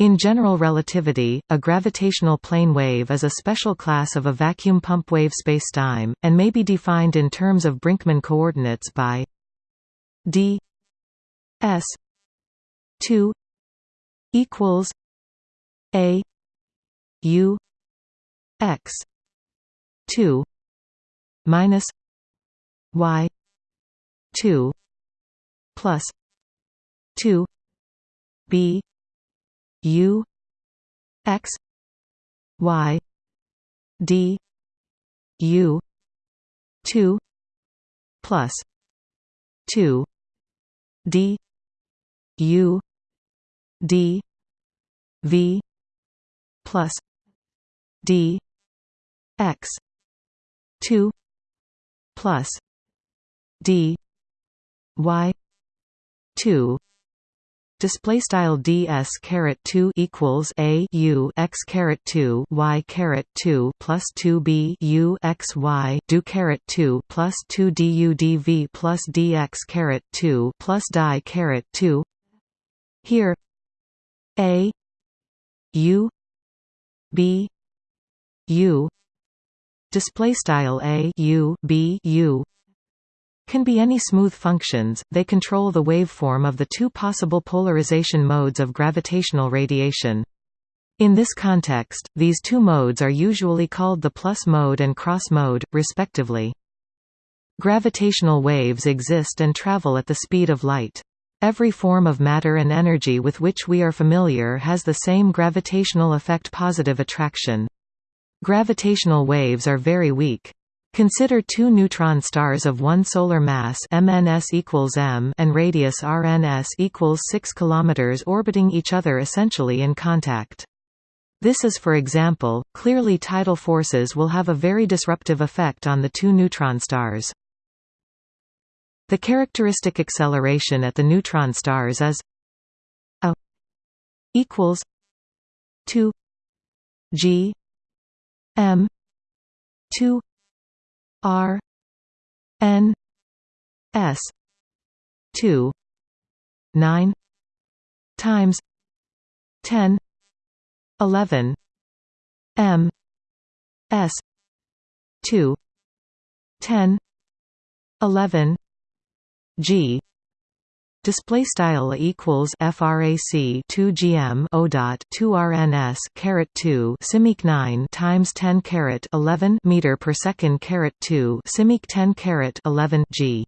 In general relativity, a gravitational plane wave is a special class of a vacuum pump wave spacetime, and may be defined in terms of Brinkmann coordinates by d s 2 equals a u x 2 minus y 2 plus 2 b u x y d u 2 plus 2 d u d v plus d x 2 plus d y 2 display style ds caret 2 equals a u x caret 2 y caret 2 plus 2 b u x y do caret 2 plus 2 du dv plus dx caret 2 plus die caret 2 here a u b u display style a u b u can be any smooth functions, they control the waveform of the two possible polarization modes of gravitational radiation. In this context, these two modes are usually called the plus mode and cross mode, respectively. Gravitational waves exist and travel at the speed of light. Every form of matter and energy with which we are familiar has the same gravitational effect positive attraction. Gravitational waves are very weak. Consider two neutron stars of one solar mass MNS equals m and radius RNS equals 6 km orbiting each other essentially in contact. This is for example, clearly tidal forces will have a very disruptive effect on the two neutron stars. The characteristic acceleration at the neutron stars is a equals 2 g m 2 R N S two nine times ten eleven M S two ten eleven G display style equals frac 2 gm o dot 2 rns caret 2 simeq 9 times 10 caret 11 meter per second caret 2 simeq 10 caret 11 g